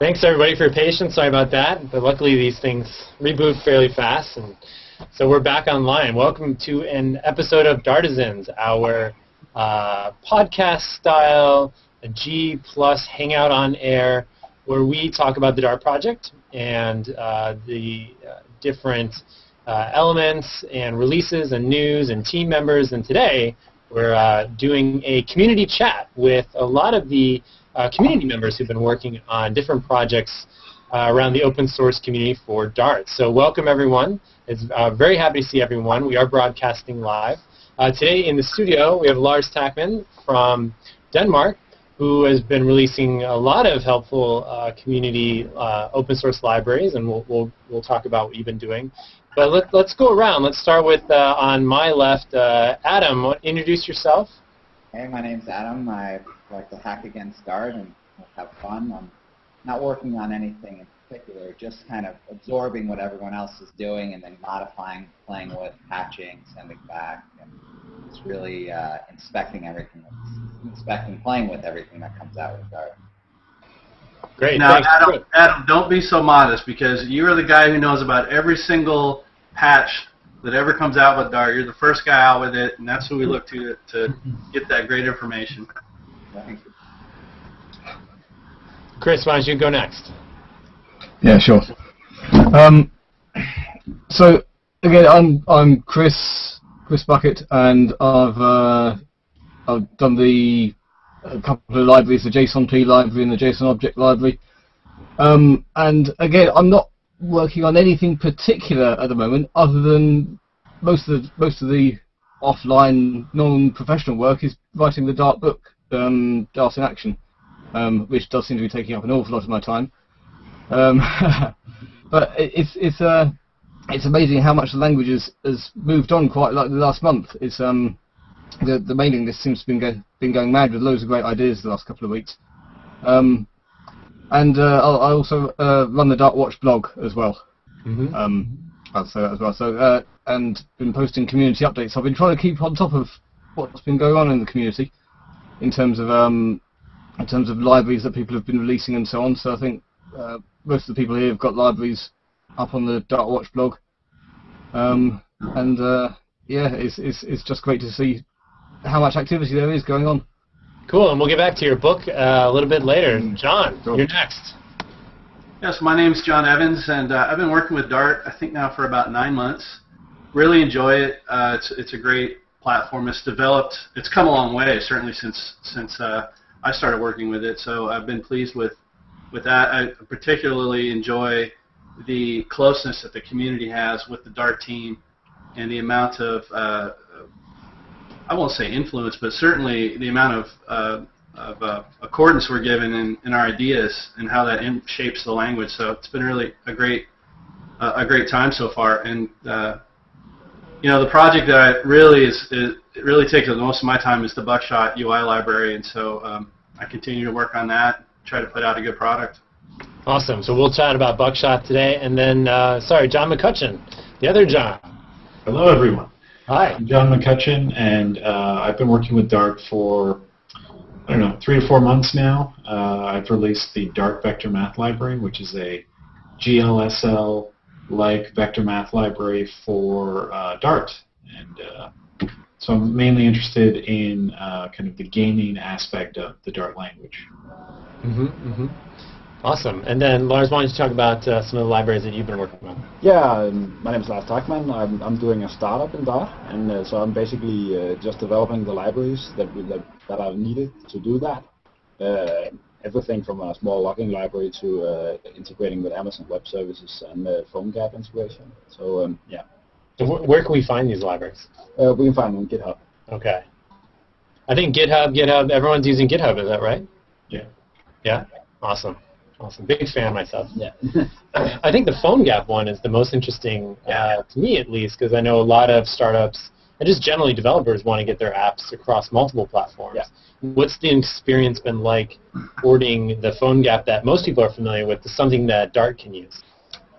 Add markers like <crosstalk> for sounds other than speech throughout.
Thanks everybody for your patience. Sorry about that, but luckily these things reboot fairly fast, and so we're back online. Welcome to an episode of Dartisans, our uh, podcast-style G plus hangout on air, where we talk about the Dart project and uh, the uh, different uh, elements and releases and news and team members. And today we're uh, doing a community chat with a lot of the uh, community members who've been working on different projects uh, around the open source community for Dart. So welcome everyone. It's uh, very happy to see everyone. We are broadcasting live. Uh, today in the studio we have Lars Tackmann from Denmark who has been releasing a lot of helpful uh, community uh, open source libraries and we'll, we'll, we'll talk about what you've been doing. But let, let's go around. Let's start with on my left, Adam. Introduce yourself. Hey, my name's Adam. I like to hack against Dart and have fun. I'm not working on anything in particular, just kind of absorbing what everyone else is doing and then modifying, playing with, patching, sending back. And it's really uh, inspecting everything, inspecting, playing with everything that comes out with Dart. Great. Now, Thanks. Adam, Adam, don't be so modest because you are the guy who knows about every single patch that ever comes out with Dart. You're the first guy out with it, and that's who we look to to get that great information. Thank you. Chris, why don't you go next? Yeah, sure. Um, so again, I'm I'm Chris Chris Buckett, and I've uh, I've done the a couple of libraries, the JSON-P library and the JSON Object library. Um, and again, I'm not working on anything particular at the moment, other than most of the most of the offline non-professional work is writing the Dart book, um, Dart in Action, um, which does seem to be taking up an awful lot of my time. Um, <laughs> but it's it's uh, it's amazing how much the language has, has moved on quite like the last month. It's um the the mailing list seems to have been go, been going mad with loads of great ideas the last couple of weeks. Um, and uh, I also uh, run the Dart Watch blog as well. Mm-hmm. Um, I'll say that as well. So uh, and been posting community updates. I've been trying to keep on top of what's been going on in the community in terms of um, in terms of libraries that people have been releasing and so on. So I think uh, most of the people here have got libraries up on the Dart Watch blog. Um, and uh, yeah, it's, it's it's just great to see how much activity there is going on. Cool, and we'll get back to your book uh, a little bit later. John, Cool. you're next. Yes, my name is John Evans, and uh, I've been working with Dart, I think now for about nine months. Really enjoy it. Uh, it's, it's a great platform. It's developed, it's come a long way, certainly since, since uh, I started working with it, so I've been pleased with, with that. I particularly enjoy the closeness that the community has with the Dart team and the amount of, uh, I won't say influence, but certainly the amount of uh, of uh, accordance we're given in, in our ideas and how that shapes the language. So it's been really a great uh, a great time so far. And uh, you know, the project that really is, is it really takes up most of my time is the Buckshot UI library, and so um, I continue to work on that, try to put out a good product. Awesome. So we'll chat about Buckshot today, and then uh, sorry, John McCutchan, the other John. Hello, everyone. Hi. I'm John McCutchan, and uh, I've been working with Dart for, I don't know, three to four months now. Uh, I've released the Dart Vector Math Library, which is a GLSL-like vector math library for uh, Dart. And uh, so I'm mainly interested in uh, kind of the gaming aspect of the Dart language. Mm-hmm, mm-hmm. Awesome. And then Lars, why don't you talk about uh, some of the libraries that you've been working on? Yeah, um, my name is Lars Tackmann. I'm, I'm doing a startup in Dart, and uh, so I'm basically uh, just developing the libraries that, we- that that are needed to do that. Everything from a small logging library to uh, integrating with Amazon Web Services and uh, PhoneGap integration. So um, yeah, So wh- where can we find these libraries? uh, we can find them on GitHub. Okay. I think GitHub, GitHub, everyone's using GitHub, is that right? Yeah. Yeah? Awesome. Awesome. Big fan myself. Yeah. <laughs> I think the PhoneGap one is the most interesting, uh, to me at least, because I know a lot of startups and just generally developers want to get their apps across multiple platforms. Yeah. What's the experience been like porting the PhoneGap that most people are familiar with to something that Dart can use?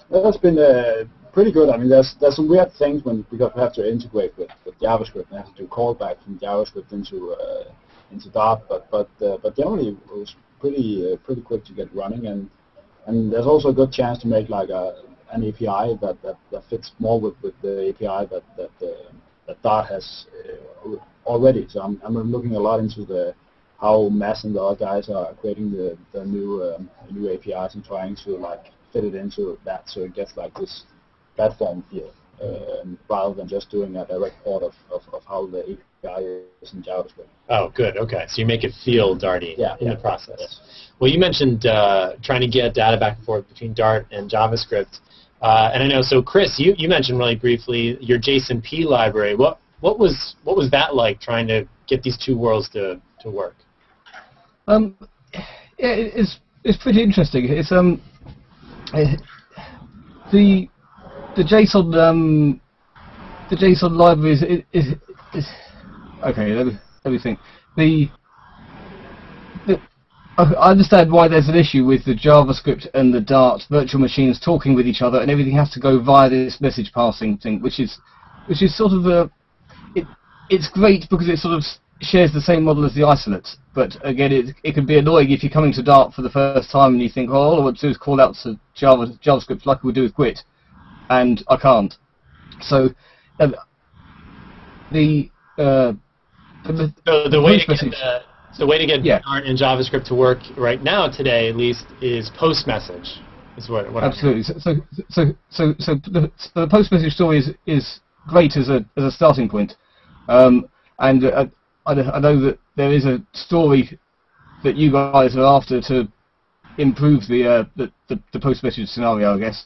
Well, that's been uh, pretty good. I mean, there's there's some weird things when because we have to integrate with, with JavaScript and have to do callback from JavaScript into uh, into Dart, but but uh, but generally it was pretty uh, pretty quick to get running and and there's also a good chance to make like a an API that, that, that fits more with, with the API that that, uh, that Dart has uh, already. So I'm I'm looking a lot into the how Mass and the other guys are creating the, the new um, new APIs and trying to like fit it into that so it gets like this platform feel um, rather than just doing a direct port of, of, of how the API is in JavaScript. Oh, good. Okay, so you make it feel Darty yeah, in yeah, the process. Yes. Well, you mentioned uh, trying to get data back and forth between Dart and JavaScript, uh, and I know. So, Chris, you, you mentioned really briefly your JSONP library. What what was what was that like trying to get these two worlds to, to work? Um, yeah, it's it's pretty interesting. It's um the the JSON um the JSON library is is, is okay. Let me, let me think. The I understand why there's an issue with the JavaScript and the Dart virtual machines talking with each other, and everything has to go via this message passing thing, which is which is sort of a it, it's great because it sort of shares the same model as the isolates, but again, it, it can be annoying if you're coming to Dart for the first time and you think, oh, all I want to do is call out to Java, JavaScript like we do with Gwt, and I can't. So, uh, the, uh, the, So the way to get the, the way to get Yeah. Dart and JavaScript to work right now today, at least, is post message. Is what, what Absolutely. So, so, so, so, so the, so the post message story is, is great as a as a starting point, um, and uh, I, I know that there is a story that you guys are after to improve the uh, the, the, the post message scenario, I guess.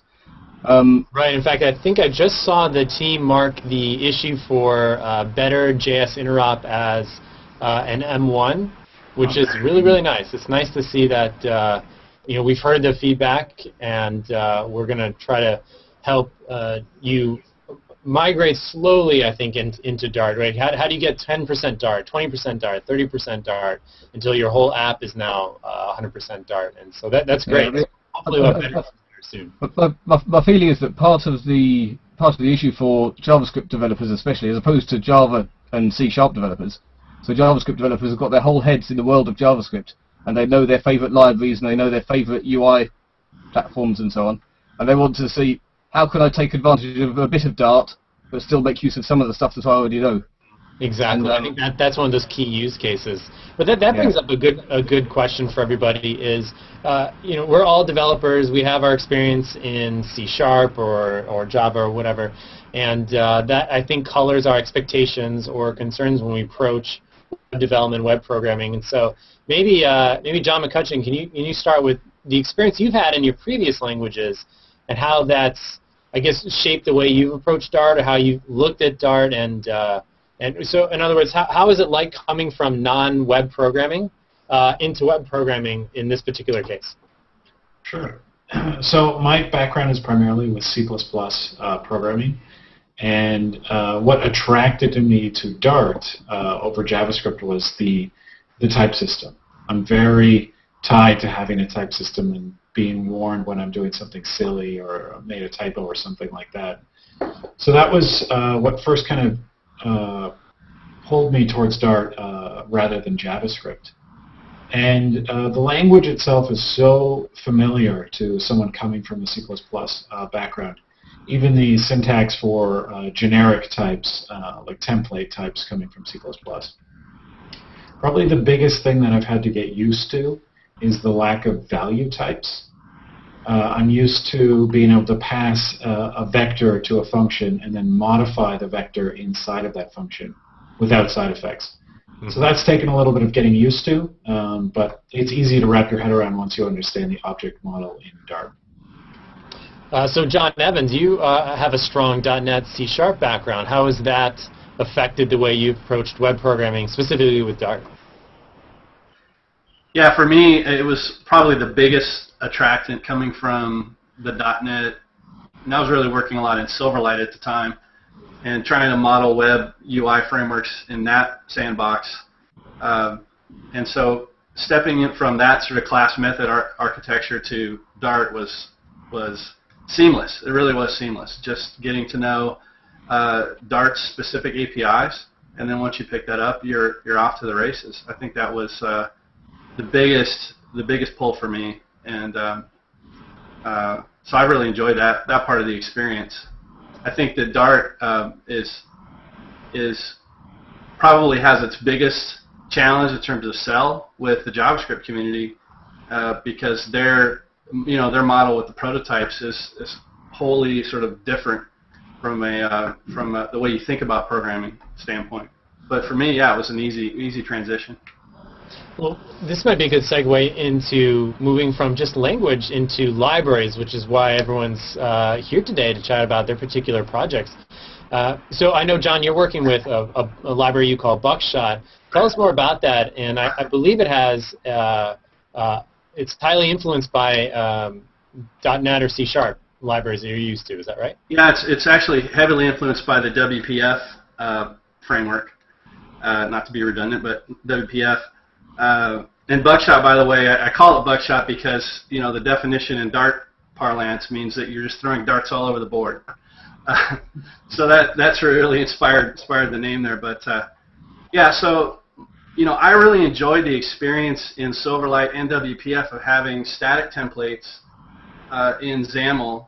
Um, Right. In fact, I think I just saw the team mark the issue for uh, better JS interop as uh, an M1, which is really really nice. It's nice to see that. Uh, you know, we've heard the feedback, and uh, we're going to try to help uh, you migrate slowly. I think in, into Dart. Right? How, how do you get 10% Dart, 20% Dart, 30% Dart until your whole app is now uh, 100% Dart? And so that that's great. Yeah, Hopefully, we'll have better soon. But my, my, my feeling is that part of the part of the issue for JavaScript developers, especially, as opposed to Java and C Sharp developers, so JavaScript developers have got their whole heads in the world of JavaScript, and they know their favorite libraries and they know their favorite UI platforms and so on, and they want to see how can I take advantage of a bit of Dart but still make use of some of the stuff that I already know. Exactly. And, I um, think that that's one of those key use cases. But that, that Yeah. brings up a good a good question for everybody is uh, you know we're all developers. We have our experience in C sharp or or Java or whatever, and uh, that I think colors our expectations or concerns when we approach development, web programming. And so maybe uh, maybe John McCutchan, can you can you start with the experience you've had in your previous languages and how that's I guess shaped the way you've approached Dart or how you looked at Dart and uh, and so, in other words, how, how is it like coming from non-web programming uh, into web programming in this particular case? Sure. <clears throat> So my background is primarily with C++ uh, programming, and uh, what attracted me to Dart uh, over JavaScript was the the type system. I'm very tied to having a type system and being warned when I'm doing something silly or made a typo or something like that. So that was uh, what first kind of uh, pulled me towards Dart uh, rather than JavaScript. And uh, the language itself is so familiar to someone coming from a C++ uh, background. Even the syntax for uh, generic types, uh, like template types coming from C++. Probably the biggest thing that I've had to get used to is the lack of value types. Uh, I'm used to being able to pass uh, a vector to a function and then modify the vector inside of that function without side effects. So that's taken a little bit of getting used to, um, but it's easy to wrap your head around once you understand the object model in Dart. Uh, so, John Evans, you uh, have a strong .NET C Sharp background. How has that affected the way you've approached web programming, specifically with Dart? Yeah, for me, it was probably the biggest attractant coming from the .NET. And I was really working a lot in Silverlight at the time and trying to model web UI frameworks in that sandbox. Um, and so stepping in from that sort of class method ar- architecture to Dart was was seamless. It really was seamless. Just getting to know uh, Dart's specific APIs, and then once you pick that up, you're you're off to the races. I think that was uh, the biggest the biggest pull for me, and um, Uh, so I really enjoyed that that part of the experience. I think that Dart um, is is probably has its biggest challenge in terms of sell with the JavaScript community uh, because their you know their model with the prototypes is, is wholly sort of different from a uh, from a, the way you think about programming standpoint. But for me, yeah, it was an easy easy transition. Well, this might be a good segue into moving from just language into libraries, which is why everyone's uh, here today to chat about their particular projects. Uh, so I know, John, you're working with a, a, a, library you call Buckshot. Tell us more about that, and I, I believe it has, uh, uh it's highly influenced by um, .NET or C Sharp libraries that you're used to. Is that right? Yeah, it's, it's actually heavily influenced by the WPF uh, framework. Uh, not to be redundant, but WPF. Uh, and buckshot, by the way, I, I, call it buckshot because you know the definition in Dart parlance means that you're just throwing darts all over the board. <laughs> So that that's really inspired inspired the name there. But uh, yeah, so you know I really enjoyed the experience in Silverlight and WPF of having static templates uh, in XAML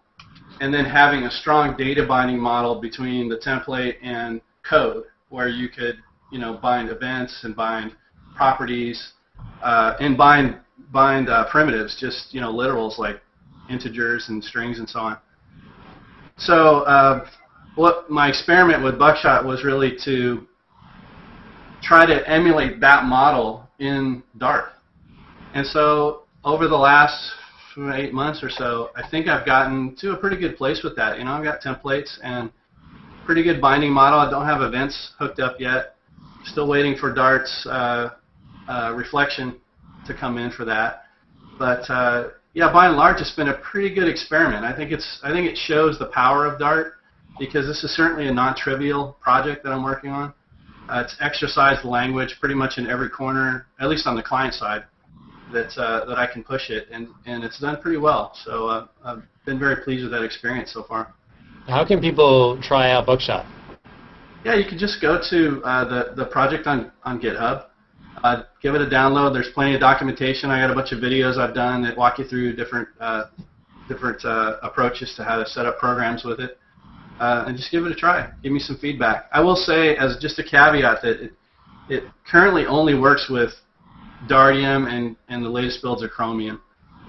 and then having a strong data binding model between the template and code where you could you know bind events and bind properties uh, and bind bind uh, primitives, just you know literals like integers and strings and so on. So uh, what my experiment with Buckshot was really to try to emulate that model in Dart. And so over the last eight months or so, I think I've gotten to a pretty good place with that. You know, I've got templates and pretty good binding model. I don't have events hooked up yet. Still waiting for Dart's uh, uh, reflection to come in for that. But uh, yeah, by and large, it's been a pretty good experiment. I think it's I think it shows the power of Dart because this is certainly a non-trivial project that I'm working on. Uh, it's exercised the language pretty much in every corner, at least on the client side, that uh, that I can push it, and and it's done pretty well. So uh, I've been very pleased with that experience so far. How can people try out Buckshot? Yeah, you can just go to uh, the the project on on GitHub uh, give it a download. There's plenty of documentation. I got a bunch of videos I've done that walk you through different uh, different uh, approaches to how to set up programs with it. Uh, and just give it a try. Give me some feedback. I will say, as just a caveat, that it, it currently only works with Dartium and, and the latest builds of Chromium.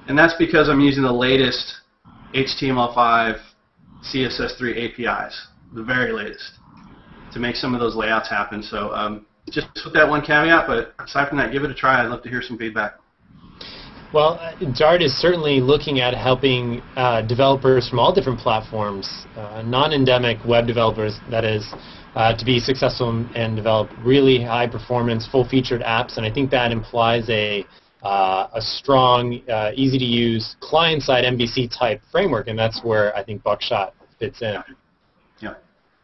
And that's because I'm using the latest HTML5 CSS3 APIs, the very latest, to make some of those layouts happen. So um, just with that one caveat, but aside from that, give it a try. I'd love to hear some feedback. Well, Dart is certainly looking at helping uh, developers from all different platforms, uh, non-endemic web developers, that is, uh, to be successful and develop really high-performance, full-featured apps. And I think that implies a uh, a strong, uh, easy-to-use client-side MVC type framework, and that's where I think Buckshot fits in.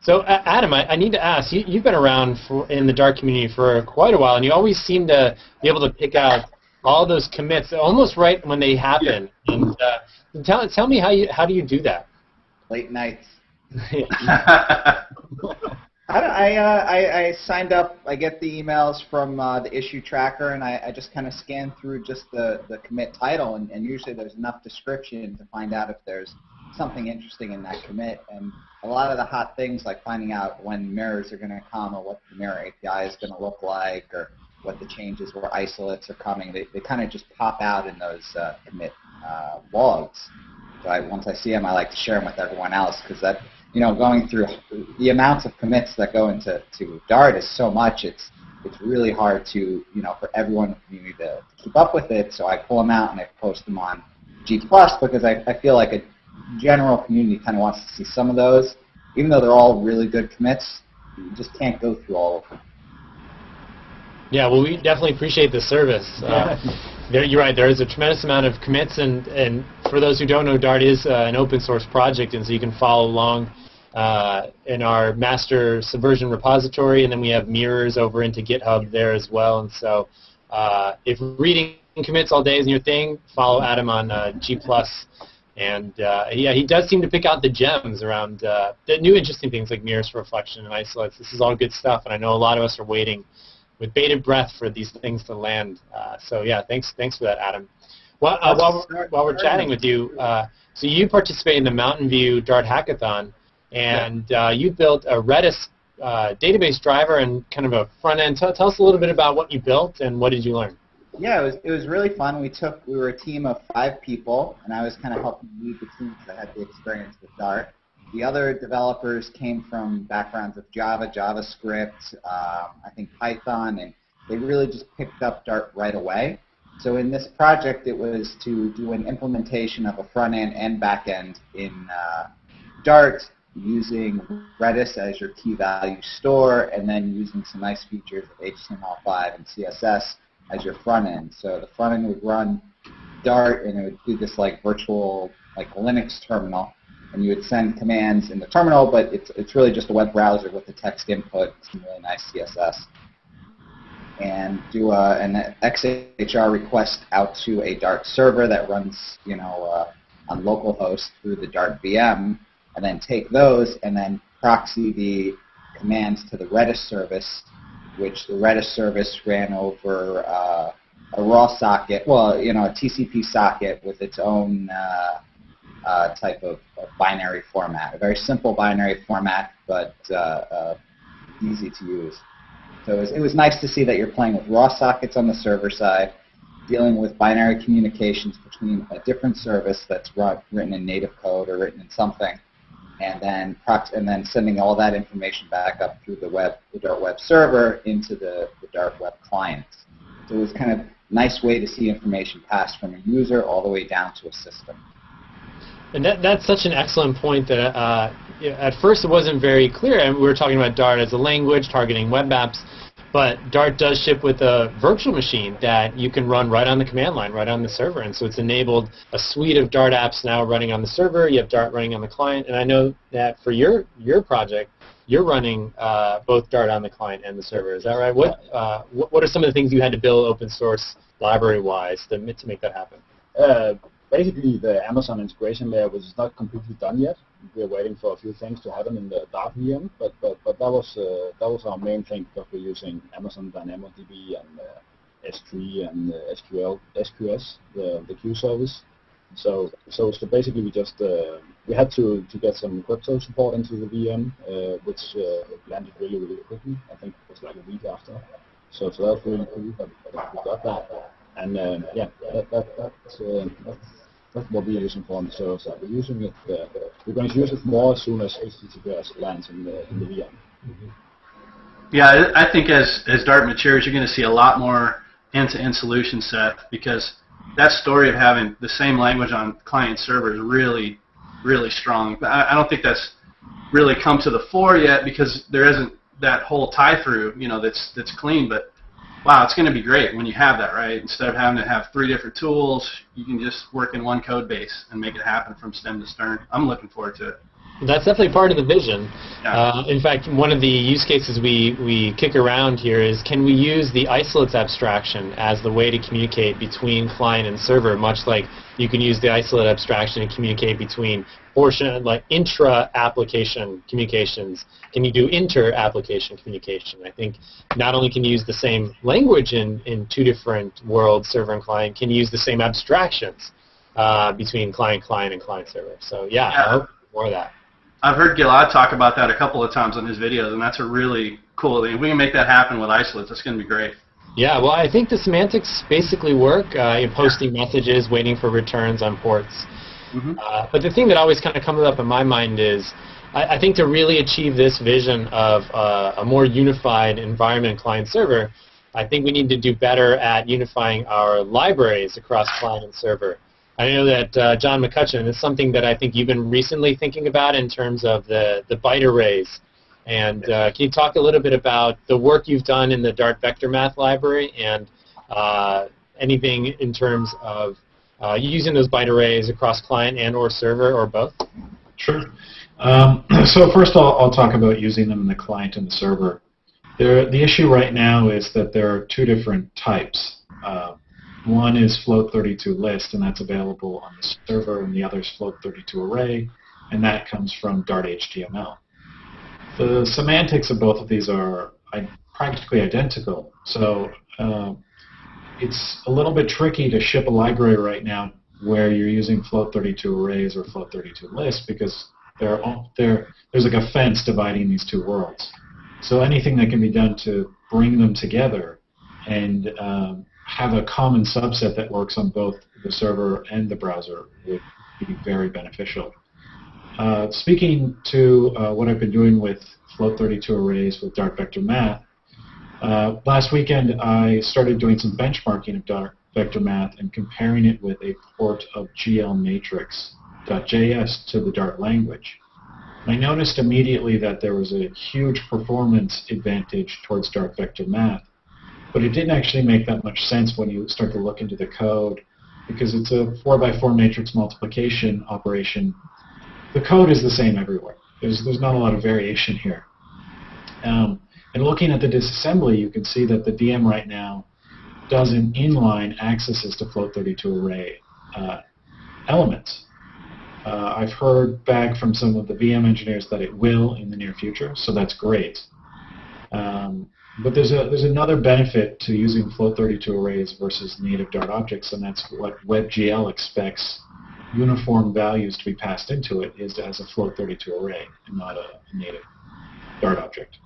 So, Adam, I, I, need to ask, you, have been around for, in the Dart community for quite a while, and you always seem to be able to pick out all those commits almost right when they happen. Yeah. And uh, tell, tell me how you how do you do that? Late nights. <laughs> I, I, uh, I, I, signed up. I get the emails from uh, the issue tracker, and I, I just kind of scan through just the, the commit title, and, and usually there's enough description to find out if there's something interesting in that commit. And a lot of the hot things like finding out when mirrors are going to come or what the mirror API is going to look like or what the changes where isolates are coming, they, they kind of just pop out in those uh, commit uh, logs. So I, once I see them, I like to share them with everyone else because that, you know, going through the amounts of commits that go into to Dart is so much. It's it's really hard to, you know, for everyone community to, to keep up with it. So I pull them out and I post them on G because I, I feel like a general community kind of wants to see some of those. Even though they're all really good commits, you just can't go through all of them. Yeah, well, we definitely appreciate the service. <laughs> Uh, there, you're right. There is a tremendous amount of commits, and, and for those who don't know, Dart is uh, an open source project, and so you can follow along uh, in our master Subversion repository, and then we have mirrors over into GitHub there as well. And so, uh, if reading commits all day is your thing, follow Adam on uh, G Plus and uh, yeah, he does seem to pick out the gems around uh, the new interesting things like mirrors for reflection and isolates. This is all good stuff, and I know a lot of us are waiting with bated breath for these things to land. Uh, so yeah, thanks thanks for that, Adam. Well, uh, while, we're, while we're chatting with you, uh, so you participate in the Mountain View Dart Hackathon, and uh, you built a Redis uh, database driver and kind of a front end. Tell, tell us a little bit about what you built and what did you learn. Yeah, it was it was really fun. We took we were a team of five people, and I was kind of helping lead the team because I had the experience with Dart. The other developers came from backgrounds of Java, JavaScript, um, I think Python, and they really just picked up Dart right away. So in this project, it was to do an implementation of a front end and back end in uh, Dart using Redis as your key value store, and then using some nice features of HTML5 and CSS as your front end. So the front end would run Dart, and it would do this like virtual like Linux terminal, and you would send commands in the terminal, but it's it's really just a web browser with the text input, some really nice CSS, and do a, an XHR request out to a Dart server that runs you know uh, on localhost through the Dart VM, and then take those and then proxy the commands to the Redis service which the Redis service ran over uh, a raw socket, well, you know, a TCP socket with its own uh, uh, type of, of, binary format. A very simple binary format, but uh, uh, easy to use. So it was, it was nice to see that you're playing with raw sockets on the server side, dealing with binary communications between a different service that's written in native code or written in something, and then and then sending all that information back up through the web, the Dart web server into the, the Dart web clients. So it was kind of nice way to see information passed from a user all the way down to a system. And that, that's such an excellent point that uh, at first it wasn't very clear. And we were talking about Dart as a language targeting web apps. But Dart does ship with a virtual machine that you can run right on the command line, right on the server. And so it's enabled a suite of Dart apps now running on the server. You have Dart running on the client. And I know that for your, your project, you're running uh, both Dart on the client and the server. Is that right? What, uh, what, what are some of the things you had to build open source library-wise to, to make that happen? Uh, basically, the Amazon integration layer was not completely done yet we're waiting for a few things to happen in the Dart VM, but but but that was uh, that was our main thing because we're using Amazon DynamoDB and uh, S3 and uh, SQL SQS the the queue service. So so so basically we just uh, we had to to get some crypto support into the VM, uh, which uh, landed really really quickly. I think it was like a week after. So so that was really cool that, that we got that. And yeah, that, that, that's, that's what we're using for on the server side. We're using it. Uh, we're going to use it more as soon as HTTPS lands in the in the VM. Mm-hmm. Yeah, I think as as Dart matures, you're going to see a lot more end-to-end solution set because that story of having the same language on client server is really, really strong. I, I don't think that's really come to the fore yet because there isn't that whole tie-through, you know, that's that's clean. But wow, it's going to be great when you have that, right? Instead of having to have three different tools, you can just work in one code base and make it happen from stem to stern. I'm looking forward to it. That's definitely part of the vision. Yeah. Uh, in fact, one of the use cases we, we kick around here is can we use the isolates abstraction as the way to communicate between client and server, much like you can use the isolate abstraction to communicate between portion, like intra-application communications. Can you do inter-application communication? I think not only can you use the same language in, in two different worlds, server and client, can you use the same abstractions uh, between client-client and client-server. So yeah, yeah. I hope more of that. I've heard Gilad talk about that a couple of times on his videos, and that's a really cool thing. If we can make that happen with isolates, that's going to be great. Yeah, well, I think the semantics basically work. Uh, you're posting messages, waiting for returns on ports. Mm-hmm. Uh, but the thing that always kind of comes up in my mind is, I, I think to really achieve this vision of uh, a more unified environment client-server, I think we need to do better at unifying our libraries across client and server. I know that uh, John McCutchan is something that I think you've been recently thinking about in terms of the, the byte arrays. And uh, can you talk a little bit about the work you've done in the Dart Vector Math library and uh, anything in terms of uh, using those byte arrays across client and or server or both? Sure. Um, <clears throat> so first I'll, I'll talk about using them in the client and the server. There, the issue right now is that there are two different types. Uh, one is float32 list, and that's available on the server, and the other is float32 array, and that comes from Dart HTML. The semantics of both of these are practically identical. So uh, it's a little bit tricky to ship a library right now where you're using float32 arrays or float32 lists because there are there there's like a fence dividing these two worlds. So anything that can be done to bring them together and um, have a common subset that works on both the server and the browser would be very beneficial. Uh, speaking to uh, what I've been doing with float32 arrays with Dart Vector Math, uh, last weekend I started doing some benchmarking of Dart Vector Math and comparing it with a port of glmatrix.js to the Dart language. I noticed immediately that there was a huge performance advantage towards Dart Vector Math, but it didn't actually make that much sense when you start to look into the code because it's a 4x4 matrix multiplication operation. The code is the same everywhere. There's, there's not a lot of variation here. Um, and looking at the disassembly, you can see that the VM right now does an inline accesses to float32 array uh, elements. Uh, I've heard back from some of the VM engineers that it will in the near future, so that's great. Um, but there's a there's another benefit to using float32 arrays versus native Dart objects, and that's what WebGL expects uniform values to be passed into it is as a float32 array and not a native Dart object.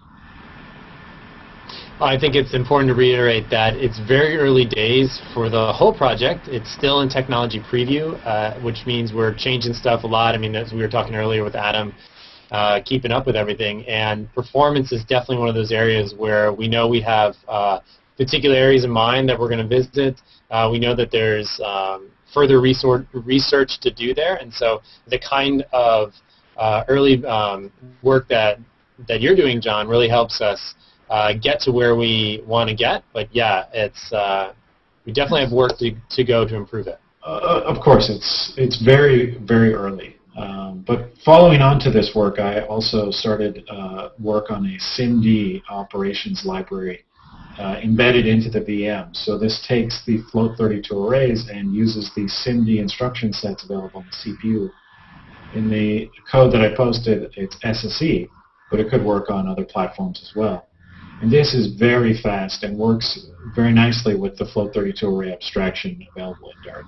I think it's important to reiterate that it's very early days for the whole project. It's still in technology preview, uh, which means we're changing stuff a lot. I mean, as we were talking earlier with Adam, uh, keeping up with everything. And performance is definitely one of those areas where we know we have uh, particular areas in mind that we're going to visit. Uh, we know that there's um, further research to do there, and so the kind of uh, early um, work that that you're doing, John, really helps us uh, get to where we want to get. But yeah, it's uh, we definitely have work to, to go to improve it. Of course, it's it's very very early. Um, but following on to this work, I also started uh, work on a SIMD operations library uh, embedded into the VM. So this takes the float32 arrays and uses the SIMD instruction sets available on the CPU. In the code that I posted, it's SSE, but it could work on other platforms as well. And this is very fast and works very nicely with the float32 array abstraction available in Dart.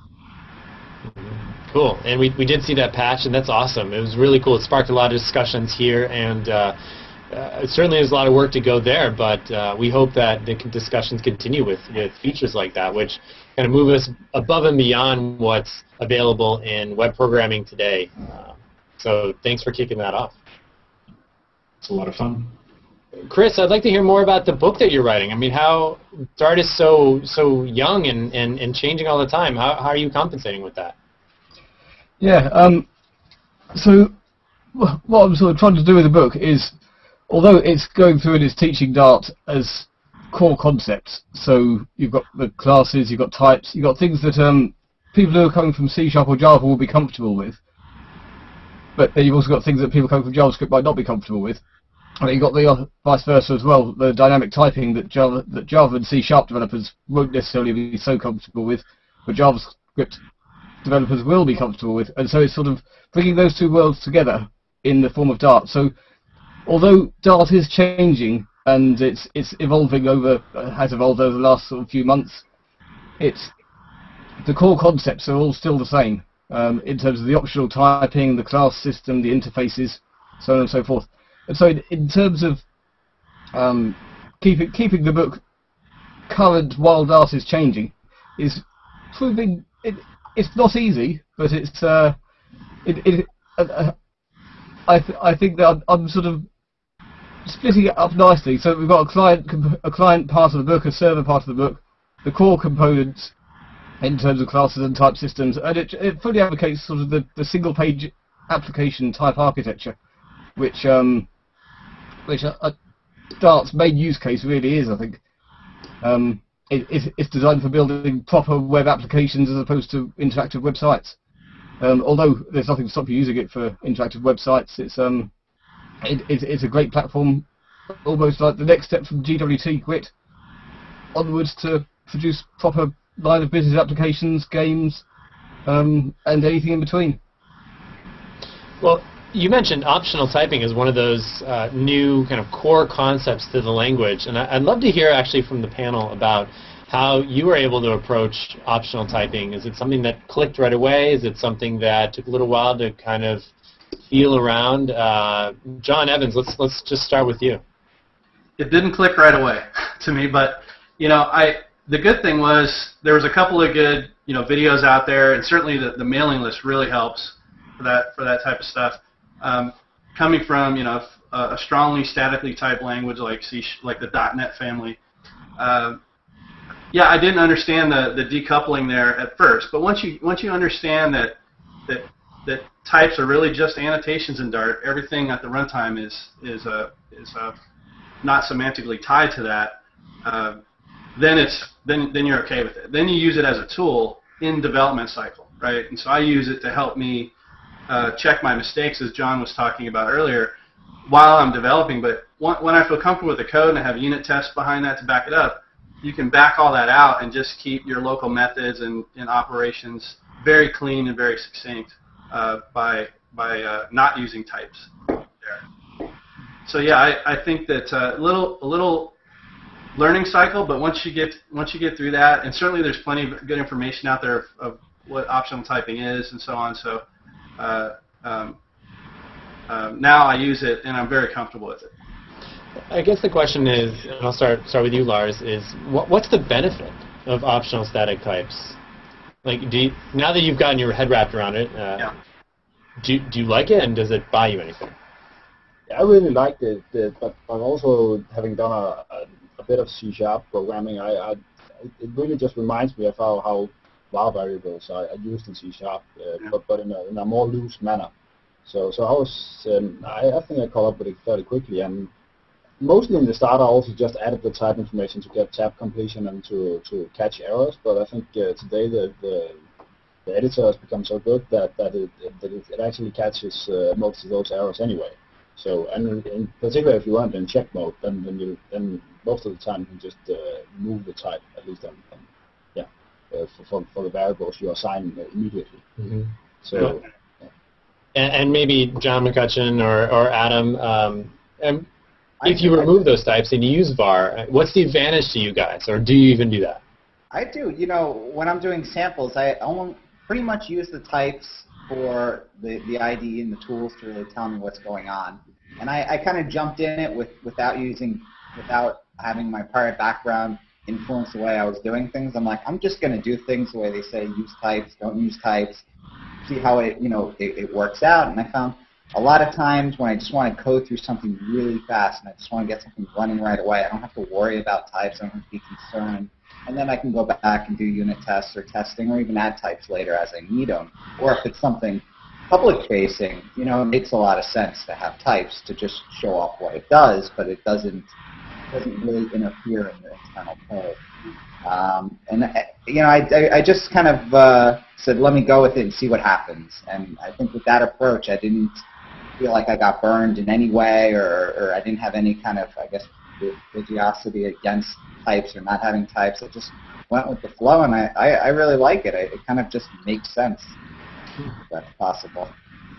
Cool. And we, we did see that patch, and that's awesome. It was really cool. It sparked a lot of discussions here, and uh, uh, certainly there's a lot of work to go there, but uh, we hope that the discussions continue with, with features like that, which kind of move us above and beyond what's available in web programming today. Uh, so thanks for kicking that off. It's a lot of fun. Chris, I'd like to hear more about the book that you're writing. I mean, how Dart is so so young and, and, and changing all the time. How, how are you compensating with that? Yeah. Um, so what I'm sort of trying to do with the book is, although it's going through and it's teaching Dart as core concepts. So you've got the classes, you've got types, you've got things that um, people who are coming from C Sharp or Java will be comfortable with. But then you've also got things that people coming from JavaScript might not be comfortable with. And you've got the uh, vice versa as well, the dynamic typing that Java, that Java and C Sharp developers won't necessarily be so comfortable with, but JavaScript developers will be comfortable with. And so it's sort of bringing those two worlds together in the form of Dart. So although Dart is changing and it's it's evolving over has evolved over the last sort of few months, it's the core concepts are all still the same um, in terms of the optional typing, the class system, the interfaces, so on and so forth. And so in, in terms of um, keeping keeping the book current while Dart is changing is proving it, it's not easy, but it's uh, it, it uh, uh, I th I think that I'm, I'm, sort of splitting it up nicely. So we've got a client a client part of the book, a server part of the book, the core components in terms of classes and type systems, and it, it fully advocates sort of the, the single page application type architecture, which um, which uh, Dart's main use case really is, I think. Um, it, it's designed for building proper web applications as opposed to interactive websites. Um, although there's nothing to stop you using it for interactive websites, it's um, it, it's, it's a great platform, almost like the next step from GWT Grit onwards to produce proper line of business applications, games, um, and anything in between. Well, you mentioned optional typing as one of those uh, new kind of core concepts to the language, and I, would love to hear actually from the panel about how you were able to approach optional typing. Is it something that clicked right away? Is it something that took a little while to kind of feel around? Uh, John Evans, let's let's just start with you. It didn't click right away <laughs> to me, but you know, I the good thing was there was a couple of good you know videos out there, and certainly the, the mailing list really helps for that for that type of stuff. Um, coming from you know a, strongly statically typed language like C like the .NET family. Uh, yeah, I didn't understand the, the decoupling there at first, but once you once you understand that that that types are really just annotations in Dart, everything at the runtime is is a uh, is a uh, not semantically tied to that. Uh, then it's then then you're okay with it. Then you use it as a tool in development cycle, right? And so I use it to help me uh, check my mistakes, as John was talking about earlier, while I'm developing. But when I feel comfortable with the code and I have unit tests behind that to back it up, you can back all that out and just keep your local methods and, and operations very clean and very succinct uh, by by uh, not using types there. So yeah, I, I think that a uh, little a little learning cycle, but once you get once you get through that, and certainly there's plenty of good information out there of, of what optional typing is and so on. So uh, um, um, now I use it and I'm very comfortable with it. I guess the question is, and I'll start start with you, Lars. Is what, what's the benefit of optional static types? Like, do you, now that you've gotten your head wrapped around it, uh, yeah. do do you like it, and does it buy you anything? I really liked it, but, but also having done a, a a bit of C sharp programming, I, I, it really just reminds me of how, how var variables are, are used in C sharp, uh, yeah. but, but in a, in a more loose manner. So so I was um, I, I think I caught up with it fairly quickly and mostly in the start I also just added the type information to get tab completion and to, to catch errors. But I think uh, today the, the the editor has become so good that that it, that it, it actually catches uh, most of those errors anyway. So and in particular if you want in check mode, then then you then most of the time you can just uh, move the type at least on, on uh, for, for, for the variables you assign immediately. Mm-hmm. So. Yeah. And, and, maybe John McCutchan or, or Adam, um, and if you remove those types and you use var, what's the advantage to you guys, or do you even do that? I do. You know, when I'm doing samples, I only pretty much use the types for the, the ID and the tools to really tell me what's going on. And I, I kind of jumped in it with without using, without having my prior background influence the way I was doing things. I'm like, I'm just going to do things the way they say use types, don't use types, see how it, you know, it, it works out. And I found a lot of times when I just want to code through something really fast and I just want to get something running right away, I don't have to worry about types. I don't have to be concerned. And then I can go back and do unit tests or testing or even add types later as I need them. Or if it's something public facing, you know, it makes a lot of sense to have types to just show off what it does, but it doesn't doesn't really interfere in the internal code. Um, and uh, you know, I, I, just kind of uh, said, let me go with it and see what happens. And I think with that approach, I didn't feel like I got burned in any way, or, or I didn't have any kind of, I guess, religiosity against types or not having types. I just went with the flow, and I, I, I really like it. I, it kind of just makes sense. If that's possible.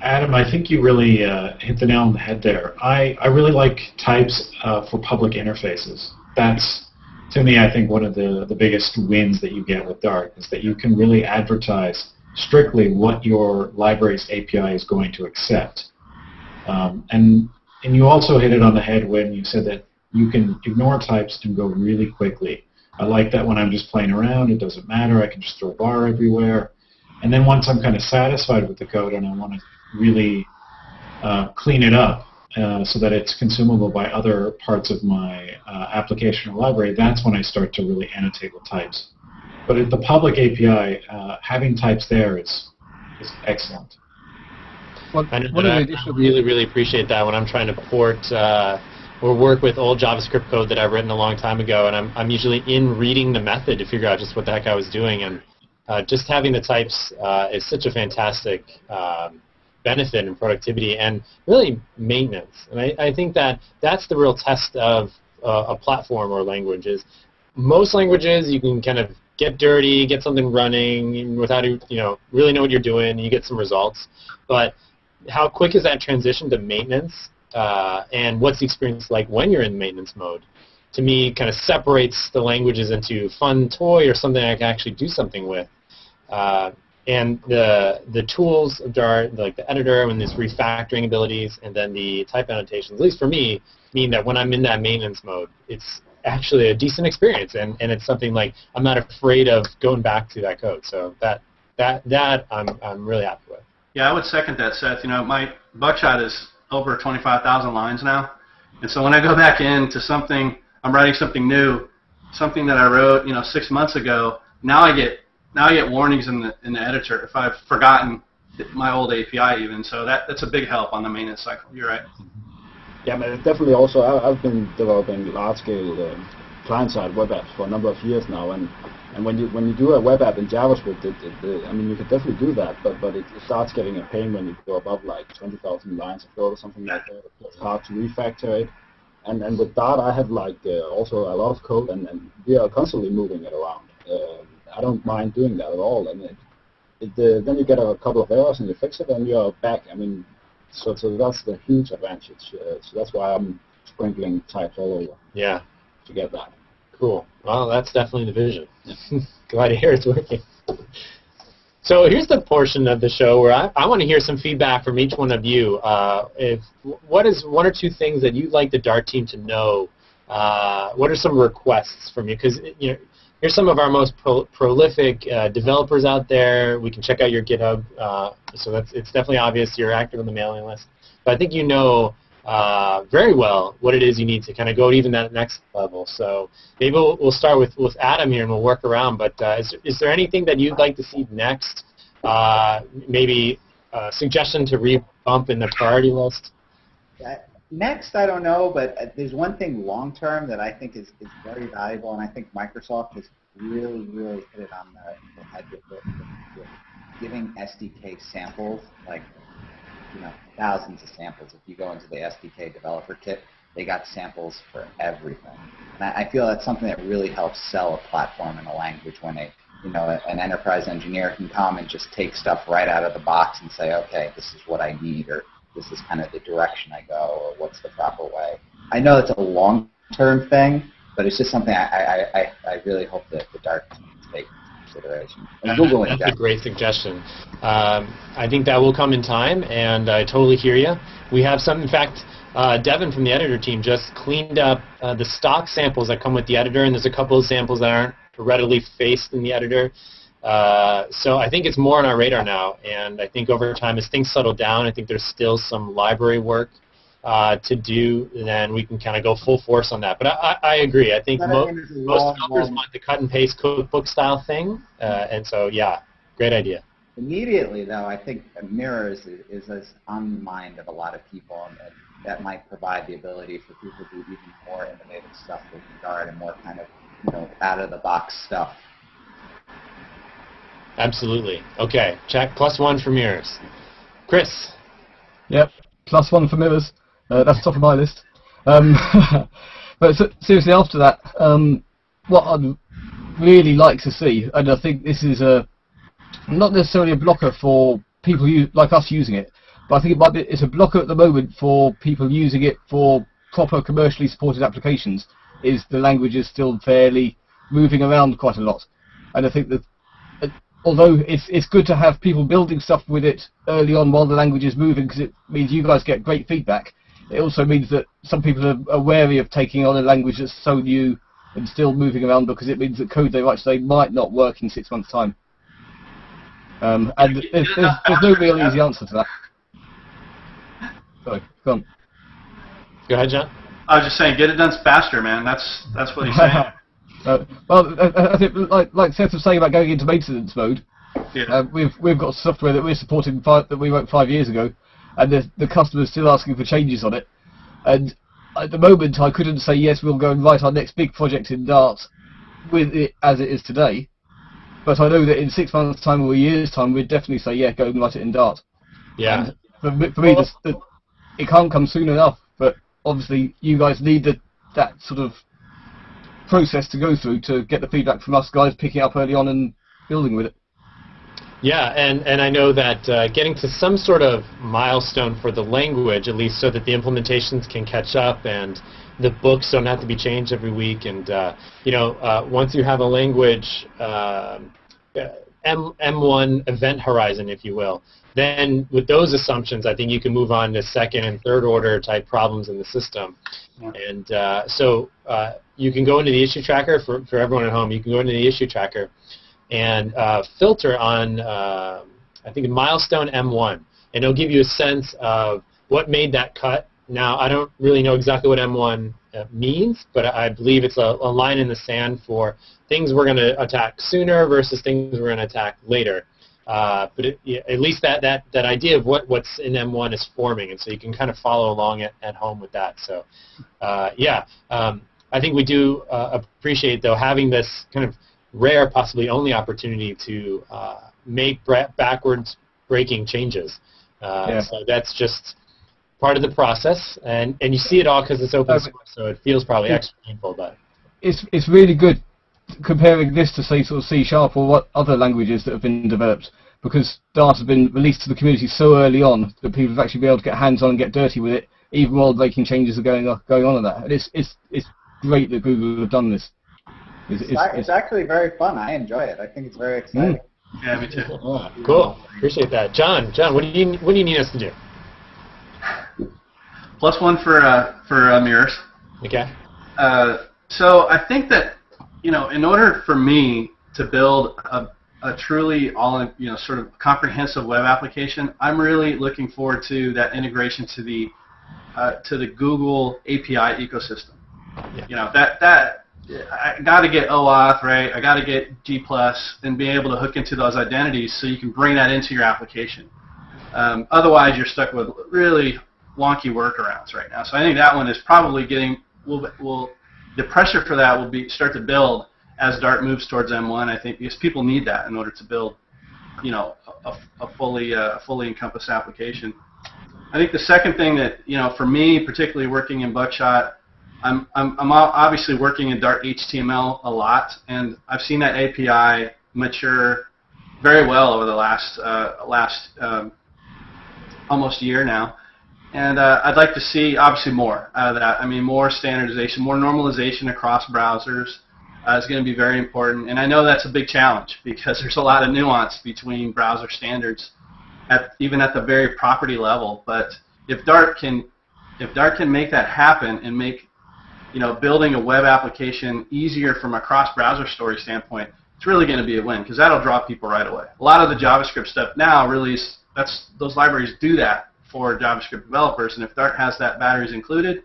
Adam, I think you really uh, hit the nail on the head there. I, I really like types uh, for public interfaces. That's, to me, I think one of the, the biggest wins that you get with Dart is that you can really advertise strictly what your library's API is going to accept. Um, and, and you also hit it on the head when you said that you can ignore types and go really quickly. I like that when I'm just playing around, it doesn't matter, I can just throw a var everywhere. And then once I'm kind of satisfied with the code and I want to really uh, clean it up uh, so that it's consumable by other parts of my uh, application or library, that's when I start to really annotate with types. But at the public API, uh, having types there is, is excellent. Well, I, I really, really appreciate that when I'm trying to port uh, or work with old JavaScript code that I've written a long time ago, and I'm, I'm usually in reading the method to figure out just what the heck I was doing, and uh, just having the types uh, is such a fantastic um, benefit and productivity and really maintenance. And I, I think that that's the real test of uh, a platform or language is most languages you can kind of get dirty, get something running without you know really know what you're doing, and you get some results. But how quick is that transition to maintenance? Uh, and what's the experience like when you're in maintenance mode? to me, kind of separates the languages into fun toy or something I can actually do something with. Uh, and the the tools of Dart, like the editor and these refactoring abilities, and then the type annotations, at least for me, mean that when I'm in that maintenance mode, it's actually a decent experience, and, and it's something like I'm not afraid of going back to that code. So that that that I'm I'm really happy with. Yeah, I would second that, Seth. You know, my Buckshot is over 25,000 lines now, and so when I go back into something, I'm writing something new, something that I wrote, you know, six months ago. Now I get now I get warnings in the in the editor if I've forgotten my old API even. So that that's a big help on the maintenance cycle. You're right. Yeah, but definitely also I, I've been developing large-scale um, client-side web apps for a number of years now, and and when you when you do a web app in JavaScript, it, it, it, I mean you can definitely do that, but but it, starts getting a pain when you go above like 20,000 lines of code or something like that. It's hard to refactor it. And and with Dart, I have like uh, also a lot of code, and, and we are constantly moving it around. Uh, I don't mind doing that at all, and it, it, uh, then you get a couple of errors and you fix it, and you're back. I mean, so so that's the huge advantage. Uh, so that's why I'm sprinkling types all over. Yeah. To get that. Cool. Well, that's definitely the vision. <laughs> Glad to hear it's working. So here's the portion of the show where I, I want to hear some feedback from each one of you. Uh, if what is one or two things that you'd like the Dart team to know? Uh, what are some requests from you? Because you know, here's some of our most pro prolific uh, developers out there. We can check out your GitHub. Uh, so that's it's definitely obvious you're active on the mailing list. But I think you know uh, very well what it is you need to kind of go even that next level. So maybe we'll, we'll start with, with Adam here and we'll work around. But uh, is, is there anything that you'd like to see next? Uh, maybe a suggestion to rebump in the priority list? Next, I don't know, but uh, there's one thing long term that I think is, is very valuable, and I think Microsoft has really, really hit it on the, the head with, with, with giving SDK samples, like you know, thousands of samples. If you go into the SDK developer kit, they got samples for everything. And I, I feel that's something that really helps sell a platform and a language when a you know, an enterprise engineer can come and just take stuff right out of the box and say, okay, this is what I need, or this is kind of the direction I go, or what's the proper way. I know it's a long-term thing, but it's just something I, I, I, I really hope that the Dart team take consideration. And Google That's a great suggestion. Um, I think that will come in time, and I totally hear you. We have some, in fact, uh, Devin from the editor team just cleaned up uh, the stock samples that come with the editor, and there's a couple of samples that aren't readily faced in the editor. Uh, so I think it's more on our radar now, and I think over time, as things settle down, I think there's still some library work uh, to do, then we can kind of go full force on that. But I, I agree. I think mo- most developers want the cut and paste cookbook style thing, uh, and so yeah, great idea. Immediately, though, I think mirrors is, is on the mind of a lot of people, and that might provide the ability for people to do even more innovative stuff with regard and more kind of you know out of the box stuff Absolutely. Okay, check plus one for mirrors. Chris. Yep, plus one for mirrors. Uh, that's top of my list. Um, <laughs> but so, seriously, after that, um, what I'd really like to see, and I think this is a not necessarily a blocker for people like us using it, but I think it might be it's a blocker at the moment for people using it for proper commercially supported applications. Is the language is still fairly moving around quite a lot, and I think that although it's it's good to have people building stuff with it early on while the language is moving because it means you guys get great feedback. It also means that some people are, are wary of taking on a language that's so new and still moving around because it means that code they write today might not work in six months' time. Um, and there's, there's, there's no real easy answer to that. Sorry, go on. Go ahead, John. I was just saying, get it done faster, man. That's that's what he's saying. <laughs> Uh, well, I think, like, like Seth was saying about going into maintenance mode, yeah. uh, we've we've got software that we're supporting five, that we wrote five years ago, and the the customer's still asking for changes on it. And at the moment, I couldn't say yes, we'll go and write our next big project in Dart with it as it is today. But I know that in six months' time or a year's time, we'd definitely say, yeah, go and write it in Dart. Yeah. And for, for me, the, the, it can't come soon enough. But obviously, you guys need the, that sort of process to go through to get the feedback from us guys picking up early on and building with it. Yeah, and, and I know that uh, getting to some sort of milestone for the language, at least so that the implementations can catch up and the books don't have to be changed every week, and uh, you know, uh, once you have a language uh, M M1 event horizon, if you will, then with those assumptions, I think you can move on to second and third order type problems in the system. And uh, so uh, you can go into the issue tracker for, for everyone at home. You can go into the issue tracker and uh, filter on, uh, I think, milestone M1, and it'll give you a sense of what made that cut. Now, I don't really know exactly what M1 uh, means, but I believe it's a, a line in the sand for things we're going to attack sooner versus things we're going to attack later. Uh, but it, yeah, at least that, that, that idea of what, what's in M1 is forming, and so you can kind of follow along at, at home with that. So, uh, yeah, um, I think we do uh, appreciate, though, having this kind of rare, possibly only opportunity to uh, make backwards breaking changes. Uh, Yeah. So that's just part of the process, and, and you see it all because it's open source, so it feels probably extra painful, but It's it's really good comparing this to say sort of C sharp or what other languages that have been developed because Dart has been released to the community so early on that people have actually been able to get hands on and get dirty with it even while making changes are going on, going on in that. And it's it's it's great that Google have done this. It's, It's, ac- it's actually very fun. I enjoy it. I think it's very exciting. Yeah, me too. Yeah. cool. Appreciate that. John, John, what do you what do you need us to do? Plus one for uh, for uh, mirrors. Okay. Uh, so I think that you know, in order for me to build a, a truly all you know sort of comprehensive web application, I'm really looking forward to that integration to the uh, to the Google API ecosystem. Yeah. You know that that I got to get OAuth right. I got to get G plus and be able to hook into those identities so you can bring that into your application. Um, otherwise, you're stuck with really wonky workarounds right now. So I think that one is probably getting will will the pressure for that will be start to build as Dart moves towards M1. I think because people need that in order to build, you know, a, a fully uh, fully encompassed application. I think the second thing that you know, for me, particularly working in Buckshot, I'm I'm, I'm obviously working in Dart HTML a lot, and I've seen that API mature very well over the last uh, last um, almost year now. And uh, I'd like to see obviously more out of that. I mean, more standardization, more normalization across browsers uh, is going to be very important. And I know that's a big challenge because <laughs> there's a lot of nuance between browser standards, at even at the very property level. But if Dart can, if Dart can make that happen and make, you know, building a web application easier from a cross-browser story standpoint, it's really going to be a win because that'll draw people right away. A lot of the JavaScript stuff now really is that's those libraries do that for JavaScript developers, and if Dart has that batteries included,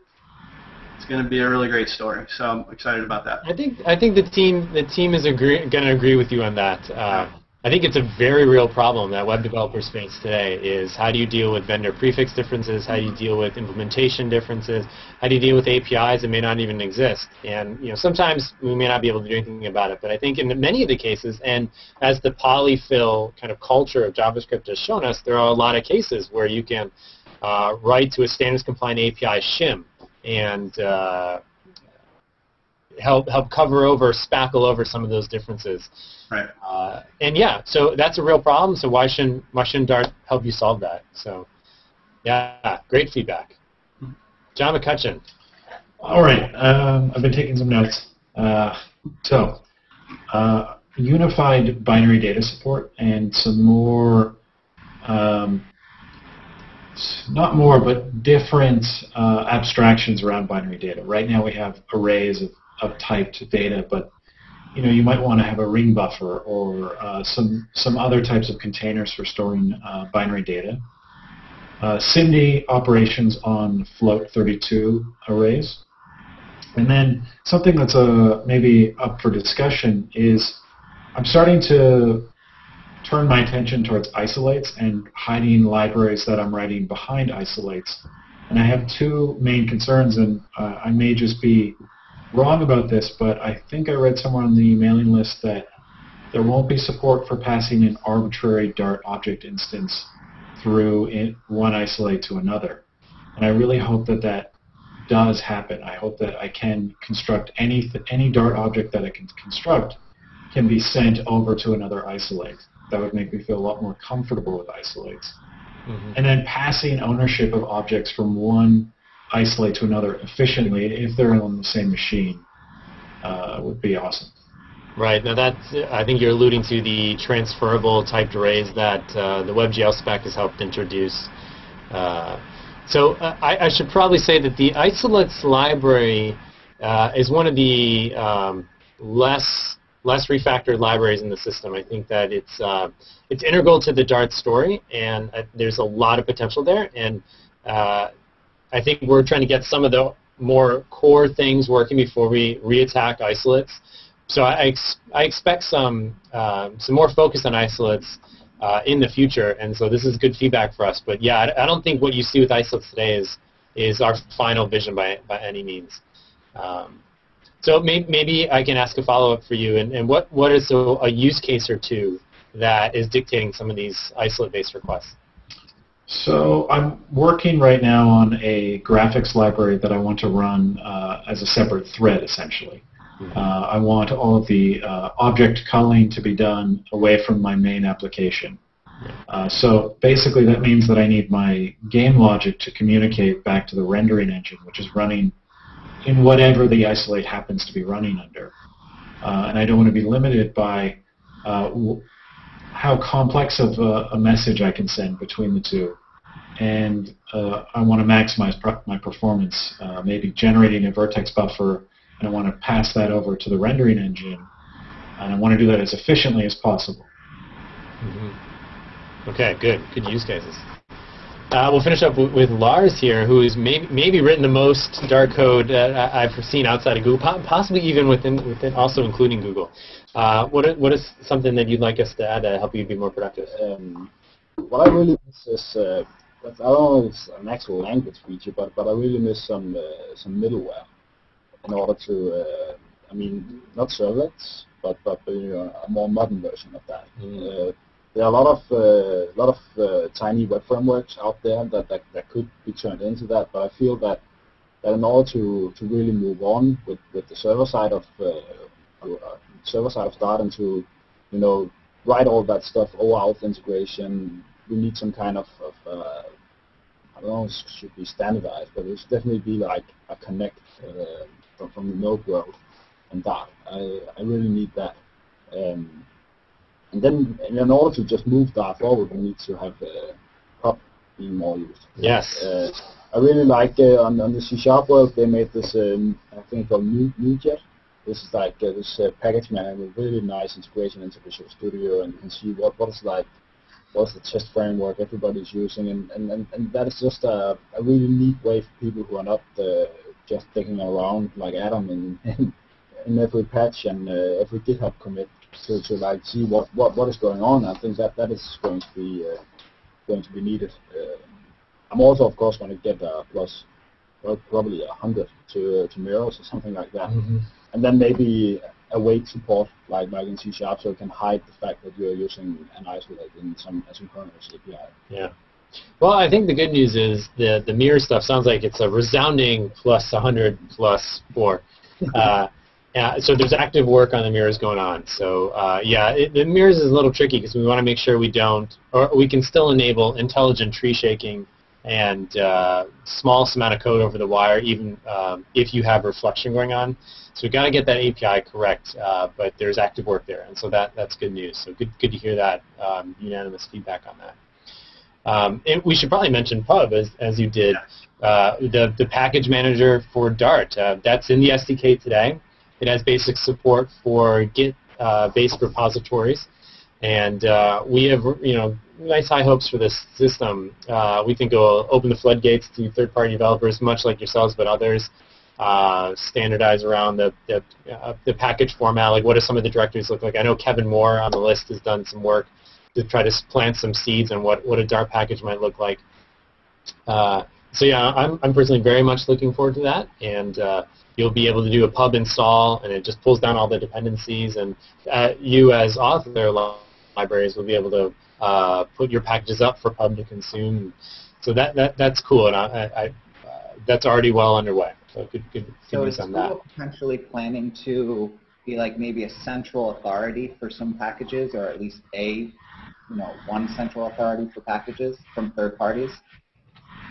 it's going to be a really great story. So I'm excited about that. I think I think the team the team is going to agree with you on that. Uh, I think it's a very real problem that web developers face today. Is how do you deal with vendor prefix differences? How do you deal with implementation differences? How do you deal with APIs that may not even exist? And you know sometimes we may not be able to do anything about it. But I think in many of the cases, and as the polyfill kind of culture of JavaScript has shown us, there are a lot of cases where you can uh, write to a standards compliant API shim and uh, help help cover over, spackle over some of those differences. Right. Uh, and yeah, so that's a real problem. So why shouldn't why shouldn't Dart help you solve that? So yeah, great feedback. John McCutchan. All right, um, I've been taking some notes. Uh, so, uh, unified binary data support and some more. Um, not more, but different uh, abstractions around binary data. Right now we have arrays of, of typed data, but you know you might want to have a ring buffer or uh, some some other types of containers for storing uh, binary data uh, SIMD operations on float 32 arrays. And then something that's uh, maybe up for discussion is I'm starting to turn my attention towards isolates and hiding libraries that I'm writing behind isolates. And I have two main concerns, and uh, I may just be wrong about this, but I think I read somewhere on the mailing list that there won't be support for passing an arbitrary Dart object instance through in one isolate to another. And I really hope that that does happen. I hope that I can construct any any Dart object that I can construct can be sent over to another isolate. That would make me feel a lot more comfortable with isolates. Mm-hmm. And then passing ownership of objects from one isolate to another efficiently if they're on the same machine uh, would be awesome. Right. Now that's I think you're alluding to the transferable typed arrays that uh, the WebGL spec has helped introduce. Uh, so uh, I, I, should probably say that the isolates library uh, is one of the um, less less refactored libraries in the system. I think that it's uh, it's integral to the Dart story, and there's a lot of potential there. And I think we're trying to get some of the more core things working before we reattack isolates. So I, ex I expect some um, some more focus on isolates uh, in the future, and so this is good feedback for us. But yeah, I, I, don't think what you see with isolates today is is our final vision by by any means. Um, so may, maybe I can ask a follow up for you, and, and what what is a, a use case or two that is dictating some of these isolate based requests? So I'm working right now on a graphics library that I want to run uh, as a separate thread, essentially. Mm-hmm. Uh, I want all of the uh, object culling to be done away from my main application. Uh, so basically that means that I need my game logic to communicate back to the rendering engine, which is running in whatever the isolate happens to be running under. Uh, and I don't want to be limited by uh, how complex of a, a, message I can send between the two. And uh, I want to maximize my performance, uh, maybe generating a vertex buffer, and I want to pass that over to the rendering engine, and I want to do that as efficiently as possible. Mm-hmm. Okay, good. Good use cases. Uh, we'll finish up with Lars here, who has maybe, maybe written the most Dart code uh, I've seen outside of Google, possibly even within, within also including Google. Uh, what, is, what is something that you'd like us to add to help you be more productive? Um, what I really miss is, uh, I don't know if it's an actual language feature, but, but I really miss some, uh, some middleware in order to, uh, I mean, not servlets, but, but you know, a more modern version of that. Mm there are a lot of uh, lot of uh, tiny web frameworks out there that, that, that could be turned into that, but I feel that that in order to, to really move on with, with the server side of uh, uh server side of Dart and to you know write all that stuff OAuth integration, we need some kind of, of uh, I don't know, it should be standardized, but it should definitely be like a connect uh, from, from the node world and Dart. I, I really need that. Um, and then in order to just move that forward, we need to have uh, PUB being more used. Yes. Uh, I really like uh, on, on the C Sharp world they made this um, I think called NuGet. This is like uh, this uh, package manager with really nice integration into Visual Studio, and you can see what what is like what's the test framework everybody's using, and, and, and, and that is just a, a really neat way for people who are not uh, just digging around like Adam in, in, <laughs> in every patch and uh, every GitHub commit to, to like see what, what, what is going on. I think that that is going to be uh, going to be needed. Uh, I'm also of course going to get a plus well, probably a hundred to uh, to mirrors or something like that, mm-hmm. and then maybe await support like like in C sharp so it can hide the fact that you're using an isolate in some asynchronous API. Yeah. Well, I think the good news is the the mirror stuff sounds like it's a resounding plus 100 plus 4. <laughs> Uh, yeah, so there's active work on the mirrors going on. So uh, yeah, it, the mirrors is a little tricky because we want to make sure we don't, or we can still enable intelligent tree shaking and uh, smallest amount of code over the wire, even um, if you have reflection going on. So we've got to get that API correct, uh, but there's active work there, and so that that's good news. So good good to hear that um, unanimous feedback on that. Um, we should probably mention Pub as, as you did. Uh, the, the package manager for Dart. Uh, that's in the SDK today. It has basic support for Git-based uh, repositories, and uh, we have you know nice high hopes for this system. Uh, we think it will open the floodgates to third-party developers, much like yourselves, but others. Uh, standardize around the the, uh, the, package format. Like, what do some of the directories look like? I know Kevin Moore on the list has done some work to try to plant some seeds on what what a Dart package might look like. Uh, so yeah, I'm I'm personally very much looking forward to that, and you'll be able to do a pub install, and it just pulls down all the dependencies, and uh, you as author libraries will be able to uh, put your packages up for pub to consume. So that, that that's cool, and I, I, uh, that's already well underway. So good, good, so news on that. potentially planning to be like maybe a central authority for some packages, or at least a, you know, one central authority for packages from third parties?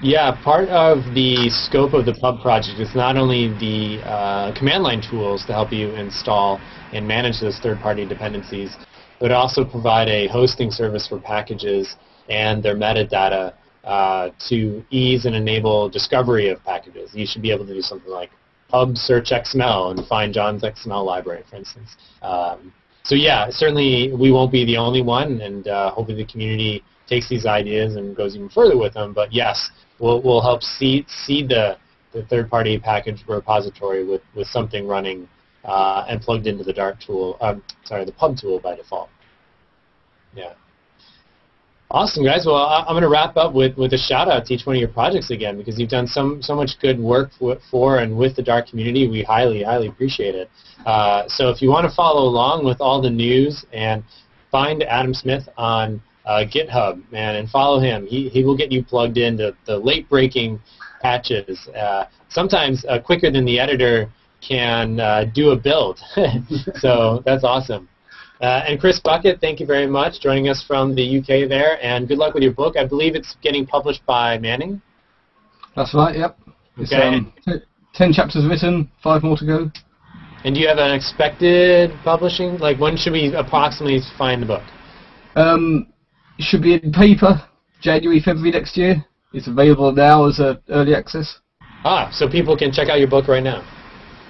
Yeah, part of the scope of the pub project is not only the uh, command line tools to help you install and manage those third-party dependencies, but also provide a hosting service for packages and their metadata uh, to ease and enable discovery of packages. You should be able to do something like pub search XML and find John's XML library, for instance. Um, so yeah, certainly we won't be the only one, and uh, hopefully the community takes these ideas and goes even further with them. But yes, we'll, we'll help seed, seed the, the third-party package repository with, with something running uh, and plugged into the Dart tool, um, sorry, the pub tool by default. Yeah. Awesome, guys. Well, I'm going to wrap up with, with a shout out to each one of your projects again because you've done some so much good work for, for and with the Dart community. We highly, highly appreciate it. Uh, so if you want to follow along with all the news and find Adam Smith on uh, GitHub, man, and follow him. He, he will get you plugged into the late breaking patches. Uh, sometimes uh, quicker than the editor can uh, do a build. <laughs> so that's awesome. Uh, and Chris Buckett, thank you very much joining us from the UK there, and good luck with your book. I believe it's getting published by Manning. That's right. Yep. Okay. um, ten chapters written, five more to go. And do you have an expected publishing? Like when should we approximately find the book? Um, it should be in paper January, February next year. It's available now as a early access. Ah, so people can check out your book right now.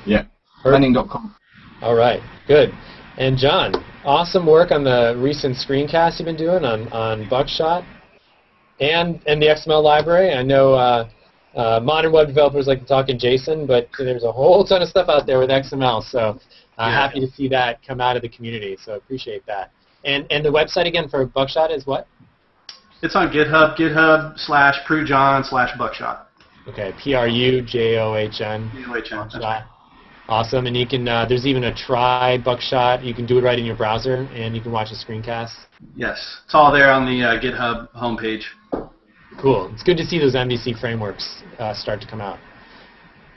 Yeah. Perfect. Manning.com. All right, good. And John, awesome work on the recent screencast you've been doing on, on Buckshot and and the XML library. I know uh, uh, modern web developers like to talk in JSON, but there's a whole ton of stuff out there with XML. So uh, Yeah. happy to see that come out of the community. So appreciate that. And and the website again for Buckshot is what? It's on GitHub, GitHub slash prujohn slash buckshot. Okay, P R U J O H N. UHN. Buckshot. Awesome, and you can. Uh, there's even a try Buckshot. You can do it right in your browser, and you can watch a screencast. Yes, it's all there on the uh, GitHub homepage. Cool. It's good to see those MVC frameworks uh, start to come out.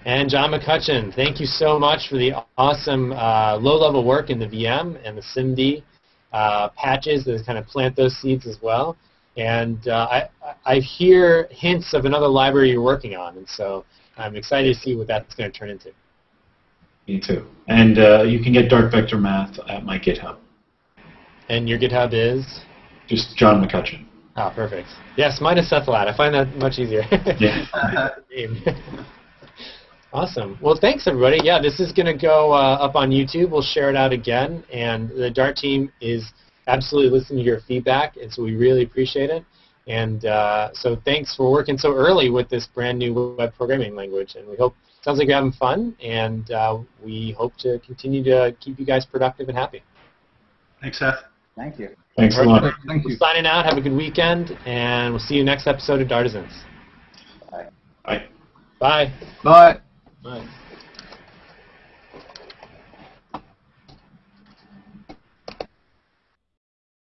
And John McCutchan, thank you so much for the awesome uh, low-level work in the VM and the SIMD uh, patches that kind of plant those seeds as well. And uh, I, I hear hints of another library you're working on, and so I'm excited to see what that's going to turn into. Me too. And uh, you can get Dart Vector Math at my GitHub. And your GitHub is? Just John McCutchan. Ah, perfect. Yes, mine is sethladd. I find that much easier. Yeah. <laughs> <laughs> name. awesome. Well, thanks everybody. Yeah, this is going to go uh, up on YouTube. We'll share it out again, and the Dart team is absolutely listening to your feedback, and so we really appreciate it. And uh, so thanks for working so early with this brand new web programming language, and we hope sounds like you're having fun, and uh, we hope to continue to keep you guys productive and happy. Thanks, Seth. Thank you. Thanks a lot. Thank you. Signing out. Have a good weekend, and we'll see you next episode of Dartisans. Bye. Bye. Bye. Bye. Right.